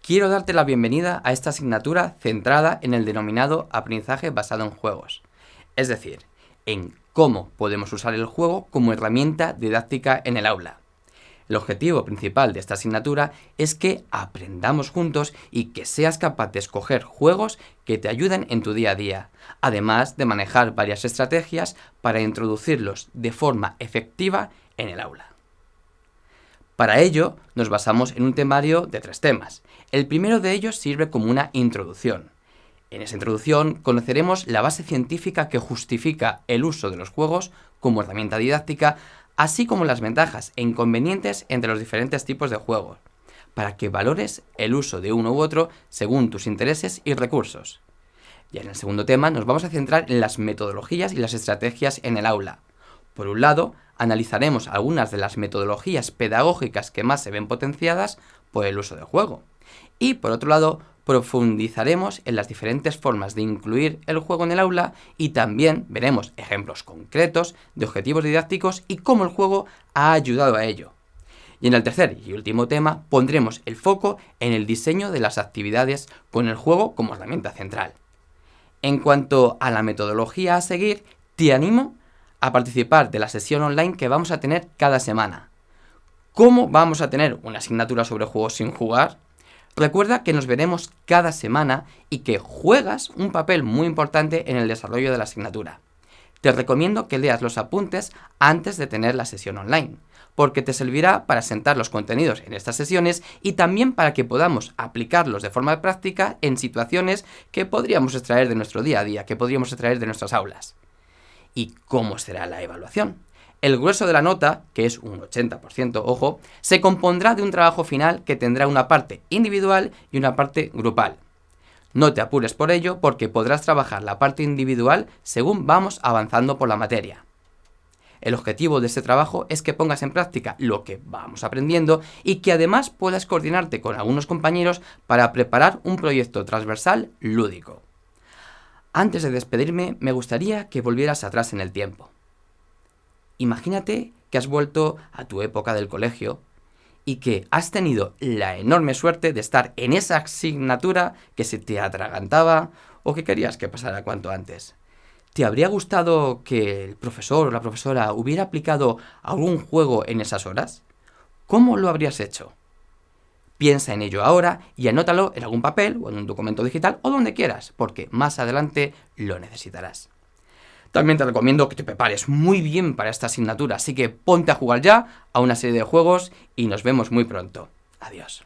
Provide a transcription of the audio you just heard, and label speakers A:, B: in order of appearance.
A: quiero darte la bienvenida a esta asignatura centrada en el denominado aprendizaje basado en juegos, es decir, en cómo podemos usar el juego como herramienta didáctica en el aula. El objetivo principal de esta asignatura es que aprendamos juntos y que seas capaz de escoger juegos que te ayuden en tu día a día, además de manejar varias estrategias para introducirlos de forma efectiva en el aula. Para ello, nos basamos en un temario de tres temas. El primero de ellos sirve como una introducción. En esa introducción conoceremos la base científica que justifica el uso de los juegos como herramienta didáctica, así como las ventajas e inconvenientes entre los diferentes tipos de juegos, para que valores el uso de uno u otro según tus intereses y recursos. Ya en el segundo tema nos vamos a centrar en las metodologías y las estrategias en el aula. Por un lado, analizaremos algunas de las metodologías pedagógicas que más se ven potenciadas por el uso del juego. Y por otro lado, profundizaremos en las diferentes formas de incluir el juego en el aula y también veremos ejemplos concretos de objetivos didácticos y cómo el juego ha ayudado a ello. Y en el tercer y último tema pondremos el foco en el diseño de las actividades con el juego como herramienta central. En cuanto a la metodología a seguir, te animo a participar de la sesión online que vamos a tener cada semana. ¿Cómo vamos a tener una asignatura sobre juegos sin jugar? Recuerda que nos veremos cada semana y que juegas un papel muy importante en el desarrollo de la asignatura. Te recomiendo que leas los apuntes antes de tener la sesión online, porque te servirá para sentar los contenidos en estas sesiones y también para que podamos aplicarlos de forma práctica en situaciones que podríamos extraer de nuestro día a día, que podríamos extraer de nuestras aulas. ¿Y cómo será la evaluación? El grueso de la nota, que es un 80%, ojo, se compondrá de un trabajo final que tendrá una parte individual y una parte grupal. No te apures por ello porque podrás trabajar la parte individual según vamos avanzando por la materia. El objetivo de este trabajo es que pongas en práctica lo que vamos aprendiendo y que además puedas coordinarte con algunos compañeros para preparar un proyecto transversal lúdico. Antes de despedirme, me gustaría que volvieras atrás en el tiempo. Imagínate que has vuelto a tu época del colegio y que has tenido la enorme suerte de estar en esa asignatura que se te atragantaba o que querías que pasara cuanto antes. ¿Te habría gustado que el profesor o la profesora hubiera aplicado algún juego en esas horas? ¿Cómo lo habrías hecho? Piensa en ello ahora y anótalo en algún papel o en un documento digital o donde quieras, porque más adelante lo necesitarás. También te recomiendo que te prepares muy bien para esta asignatura, así que ponte a jugar ya a una serie de juegos y nos vemos muy pronto. Adiós.